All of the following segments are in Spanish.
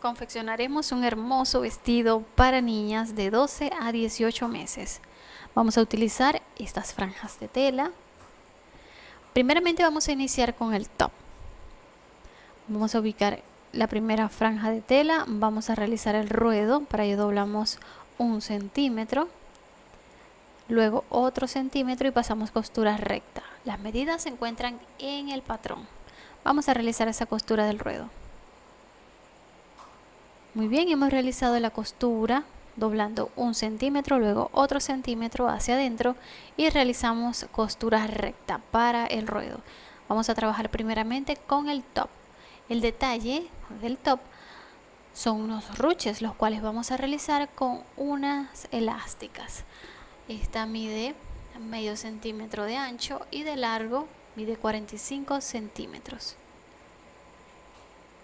Confeccionaremos un hermoso vestido para niñas de 12 a 18 meses. Vamos a utilizar estas franjas de tela. Primeramente vamos a iniciar con el top. Vamos a ubicar la primera franja de tela. Vamos a realizar el ruedo. Para ello doblamos un centímetro. Luego otro centímetro y pasamos costura recta. Las medidas se encuentran en el patrón. Vamos a realizar esa costura del ruedo. Muy bien, hemos realizado la costura doblando un centímetro, luego otro centímetro hacia adentro y realizamos costura recta para el ruedo. Vamos a trabajar primeramente con el top. El detalle del top son unos ruches, los cuales vamos a realizar con unas elásticas. Esta mide medio centímetro de ancho y de largo mide 45 centímetros.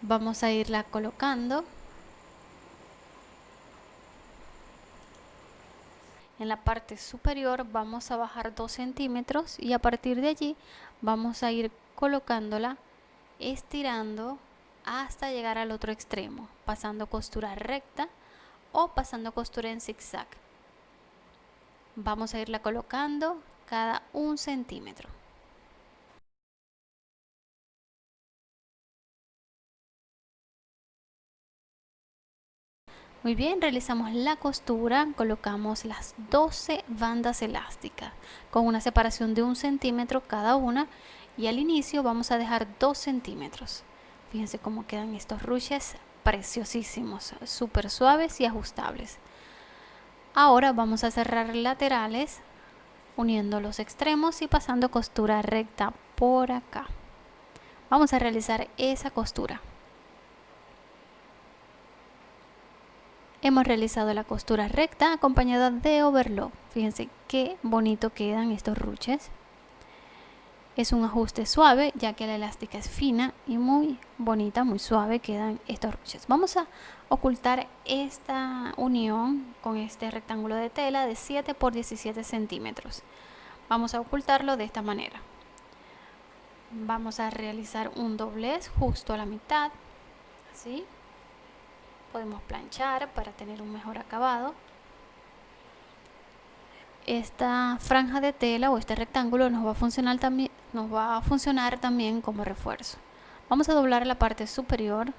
Vamos a irla colocando en la parte superior vamos a bajar 2 centímetros y a partir de allí vamos a ir colocándola estirando hasta llegar al otro extremo pasando costura recta o pasando costura en zigzag. Vamos a irla colocando cada un centímetro Muy bien, realizamos la costura, colocamos las 12 bandas elásticas con una separación de un centímetro cada una y al inicio vamos a dejar 2 centímetros. Fíjense cómo quedan estos ruches preciosísimos, súper suaves y ajustables. Ahora vamos a cerrar laterales uniendo los extremos y pasando costura recta por acá. Vamos a realizar esa costura. Hemos realizado la costura recta acompañada de overlock. Fíjense qué bonito quedan estos ruches. Es un ajuste suave ya que la elástica es fina y muy bonita, muy suave quedan estos ruches. Vamos a ocultar esta unión con este rectángulo de tela de 7 por 17 centímetros. Vamos a ocultarlo de esta manera. Vamos a realizar un doblez justo a la mitad, así podemos planchar para tener un mejor acabado. Esta franja de tela o este rectángulo nos va a funcionar también nos va a funcionar también como refuerzo. Vamos a doblar la parte superior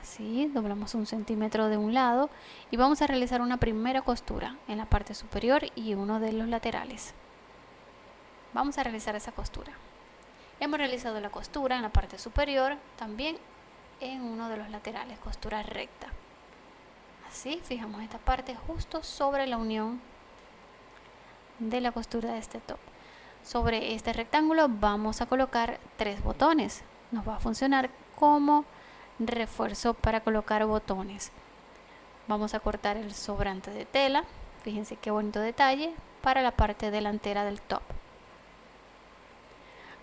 así doblamos un centímetro de un lado y vamos a realizar una primera costura en la parte superior y uno de los laterales. Vamos a realizar esa costura. Hemos realizado la costura en la parte superior también en uno de los laterales, costura recta. Así, fijamos esta parte justo sobre la unión de la costura de este top. Sobre este rectángulo vamos a colocar tres botones. Nos va a funcionar como refuerzo para colocar botones. Vamos a cortar el sobrante de tela. Fíjense qué bonito detalle para la parte delantera del top.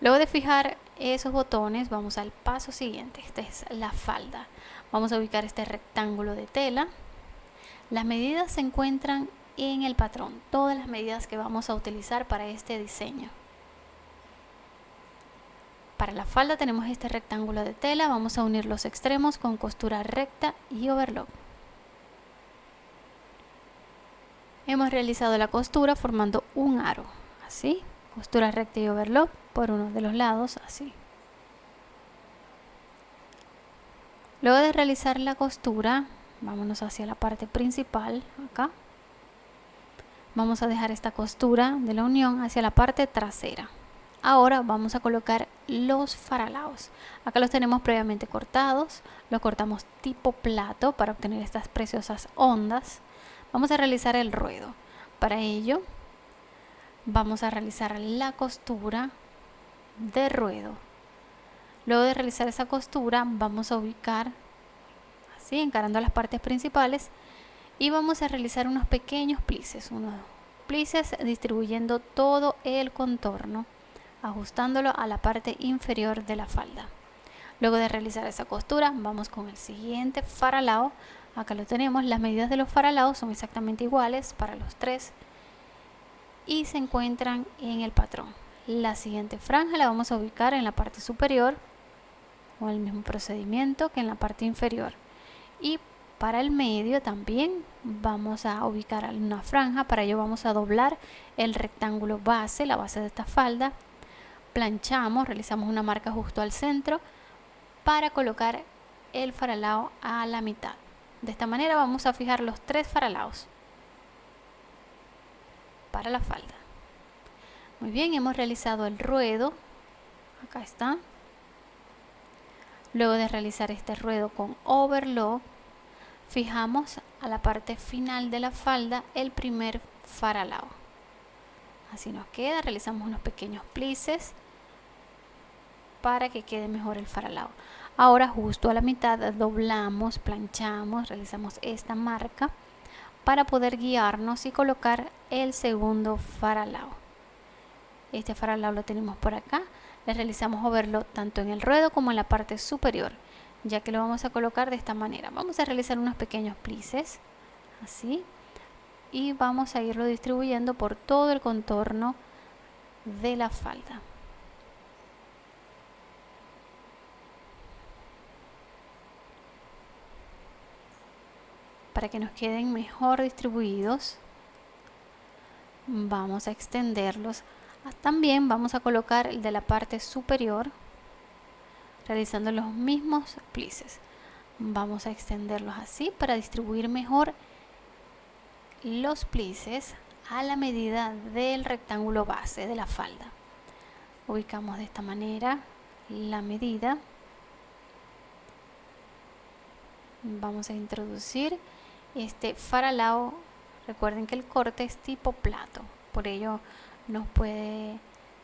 Luego de fijar esos botones vamos al paso siguiente, esta es la falda. Vamos a ubicar este rectángulo de tela. Las medidas se encuentran en el patrón, todas las medidas que vamos a utilizar para este diseño. Para la falda tenemos este rectángulo de tela, vamos a unir los extremos con costura recta y overlock. Hemos realizado la costura formando un aro, así, costura recta y overlock por uno de los lados así. Luego de realizar la costura vámonos hacia la parte principal acá. Vamos a dejar esta costura de la unión hacia la parte trasera. Ahora vamos a colocar los faralaos. Acá los tenemos previamente cortados los cortamos tipo plato para obtener estas preciosas ondas. Vamos a realizar el ruedo. Para ello vamos a realizar la costura de ruedo. Luego de realizar esa costura vamos a ubicar así encarando las partes principales y vamos a realizar unos pequeños plices unos plices distribuyendo todo el contorno ajustándolo a la parte inferior de la falda. Luego de realizar esa costura vamos con el siguiente faralao. Acá lo tenemos las medidas de los faralaos son exactamente iguales para los tres y se encuentran en el patrón. La siguiente franja la vamos a ubicar en la parte superior con el mismo procedimiento que en la parte inferior. Y para el medio también vamos a ubicar una franja. Para ello vamos a doblar el rectángulo base la base de esta falda. Planchamos realizamos una marca justo al centro para colocar el faralao a la mitad. De esta manera vamos a fijar los tres faralaos para la falda. Muy bien hemos realizado el ruedo. Acá está. Luego de realizar este ruedo con overlock fijamos a la parte final de la falda el primer faralao. Así nos queda realizamos unos pequeños plices para que quede mejor el faralao. Ahora justo a la mitad doblamos planchamos realizamos esta marca para poder guiarnos y colocar el segundo faralao este faralao lo tenemos por acá le realizamos overlock tanto en el ruedo como en la parte superior ya que lo vamos a colocar de esta manera. Vamos a realizar unos pequeños plices, así, y vamos a irlo distribuyendo por todo el contorno de la falda. Para que nos queden mejor distribuidos, vamos a extenderlos. También vamos a colocar el de la parte superior realizando los mismos plices. Vamos a extenderlos así para distribuir mejor los plices a la medida del rectángulo base de la falda. Ubicamos de esta manera la medida. Vamos a introducir este faralao recuerden que el corte es tipo plato por ello nos puede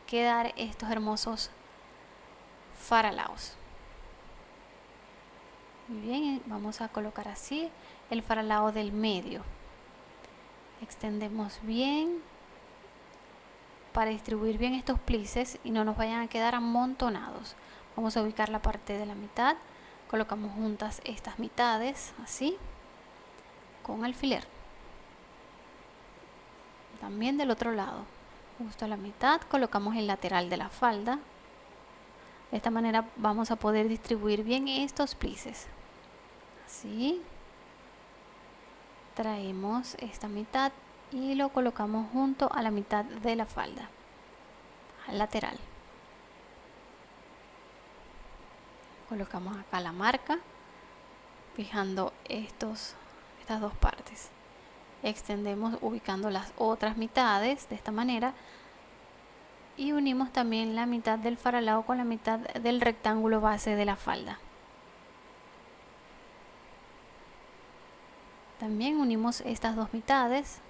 quedar estos hermosos faralaos. Muy bien, vamos a colocar así el faralao del medio. Extendemos bien para distribuir bien estos plices y no nos vayan a quedar amontonados. Vamos a ubicar la parte de la mitad. Colocamos juntas estas mitades, así, con alfiler. También del otro lado, justo a la mitad, colocamos el lateral de la falda. De esta manera vamos a poder distribuir bien estos plices. Así traemos esta mitad y lo colocamos junto a la mitad de la falda al lateral. Colocamos acá la marca fijando estos estas dos partes extendemos ubicando las otras mitades de esta manera y unimos también la mitad del faralao con la mitad del rectángulo base de la falda. También unimos estas dos mitades.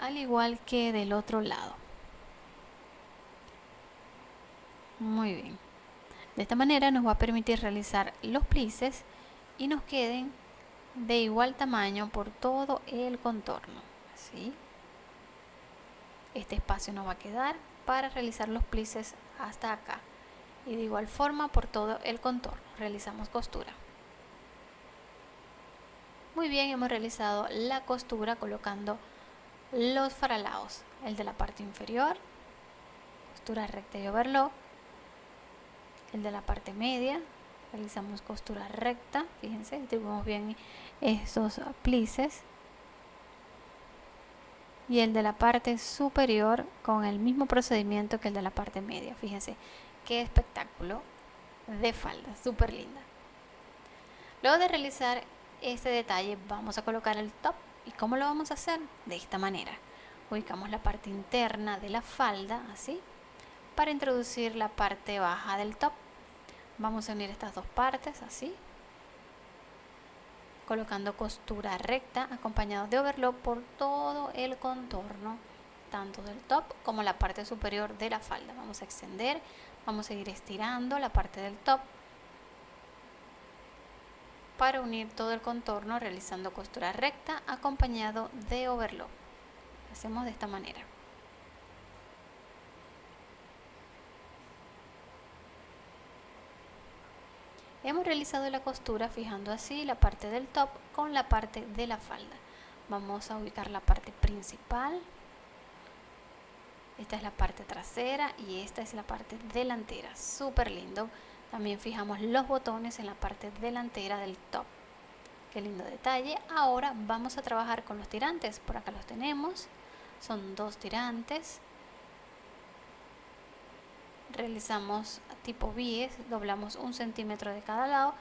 Al igual que del otro lado. Muy bien. De esta manera nos va a permitir realizar los plices y nos queden de igual tamaño por todo el contorno. ¿sí? Este espacio nos va a quedar para realizar los plices hasta acá. Y de igual forma por todo el contorno. Realizamos costura. Muy bien, hemos realizado la costura colocando los faralaos. El de la parte inferior, costura recta y overlock el de la parte media realizamos costura recta fíjense distribuimos bien estos plices. Y el de la parte superior con el mismo procedimiento que el de la parte media fíjense qué espectáculo de falda súper linda. Luego de realizar este detalle vamos a colocar el top. Y cómo lo vamos a hacer de esta manera. Ubicamos la parte interna de la falda así para introducir la parte baja del top vamos a unir estas dos partes así. Colocando costura recta acompañado de overlock por todo el contorno tanto del top como la parte superior de la falda. Vamos a extender vamos a ir estirando la parte del top para unir todo el contorno realizando costura recta acompañado de overlock. Hacemos de esta manera Hemos realizado la costura fijando así la parte del top con la parte de la falda. Vamos a ubicar la parte principal. esta es la parte trasera y esta es la parte delantera. Súper lindo. También fijamos los botones en la parte delantera del top. Qué lindo detalle. Ahora vamos a trabajar con los tirantes. Por acá los tenemos. Son dos tirantes. Realizamos tipo bies doblamos un centímetro de cada lado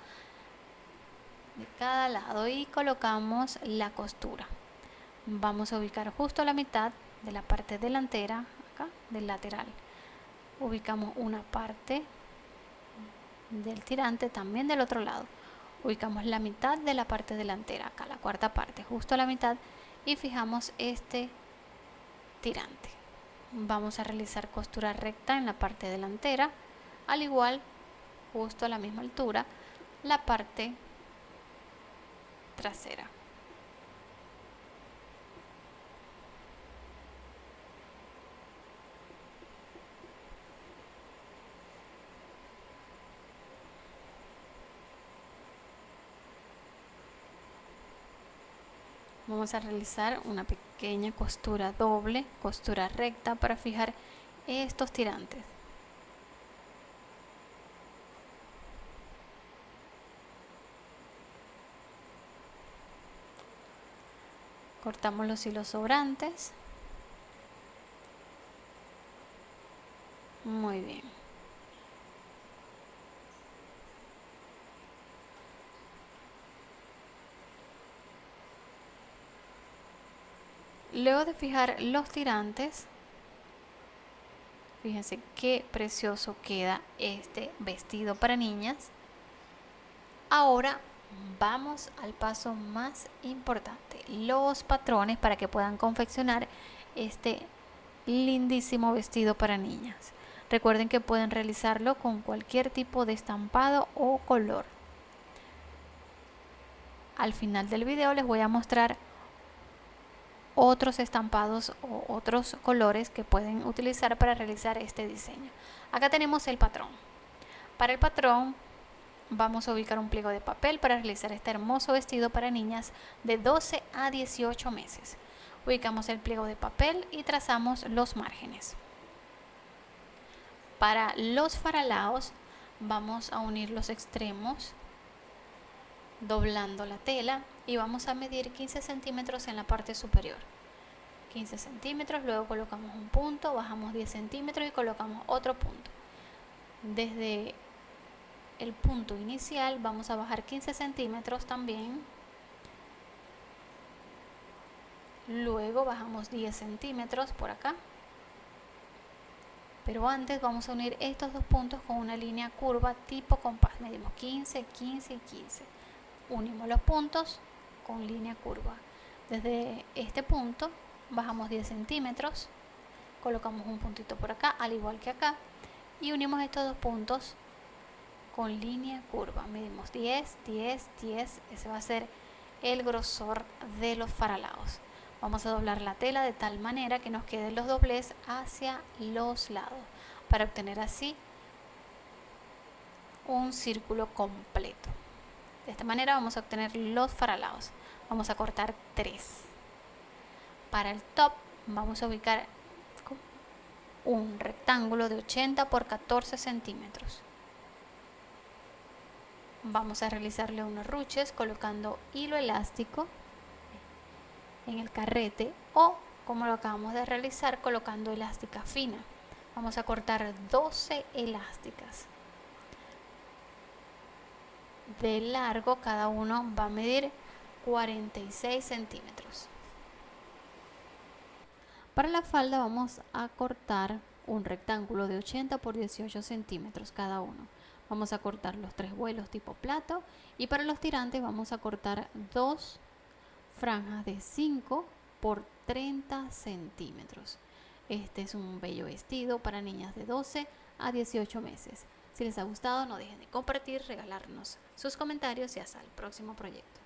de cada lado y colocamos la costura. Vamos a ubicar justo la mitad de la parte delantera acá del lateral. Ubicamos una parte del tirante también del otro lado. Ubicamos la mitad de la parte delantera acá la cuarta parte justo a la mitad y fijamos este tirante. Vamos a realizar costura recta en la parte delantera al igual justo a la misma altura la parte trasera. Vamos a realizar una pequeña costura doble costura recta para fijar estos tirantes cortamos los hilos sobrantes muy bien Luego de fijar los tirantes, fíjense qué precioso queda este vestido para niñas. Ahora vamos al paso más importante, los patrones para que puedan confeccionar este lindísimo vestido para niñas. Recuerden que pueden realizarlo con cualquier tipo de estampado o color. Al final del video les voy a mostrar otros estampados o otros colores que pueden utilizar para realizar este diseño. Acá tenemos el patrón. Para el patrón vamos a ubicar un pliego de papel para realizar este hermoso vestido para niñas de 12 a 18 meses. Ubicamos el pliego de papel y trazamos los márgenes. Para los faralaos vamos a unir los extremos doblando la tela y vamos a medir 15 centímetros en la parte superior 15 centímetros luego colocamos un punto bajamos 10 centímetros y colocamos otro punto desde el punto inicial vamos a bajar 15 centímetros también. Luego bajamos 10 centímetros por acá. Pero antes vamos a unir estos dos puntos con una línea curva tipo compás. Medimos 15 15 y 15 unimos los puntos con línea curva. Desde este punto bajamos 10 centímetros, colocamos un puntito por acá, al igual que acá, y unimos estos dos puntos con línea curva. Medimos 10, 10, 10, ese va a ser el grosor de los faralados. Vamos a doblar la tela de tal manera que nos queden los dobles hacia los lados, para obtener así un círculo completo. De esta manera vamos a obtener los faralados. Vamos a cortar 3. Para el top vamos a ubicar un rectángulo de 80 por 14 centímetros. Vamos a realizarle unos ruches colocando hilo elástico en el carrete o como lo acabamos de realizar colocando elástica fina. Vamos a cortar 12 elásticas. De largo cada uno va a medir 46 centímetros. Para la falda vamos a cortar un rectángulo de 80 por 18 centímetros cada uno vamos a cortar los tres vuelos tipo plato. Y para los tirantes vamos a cortar dos franjas de 5 por 30 centímetros. Este es un bello vestido para niñas de 12 a 18 meses. Si les ha gustado, no dejen de compartir, regalarnos sus comentarios y hasta el próximo proyecto.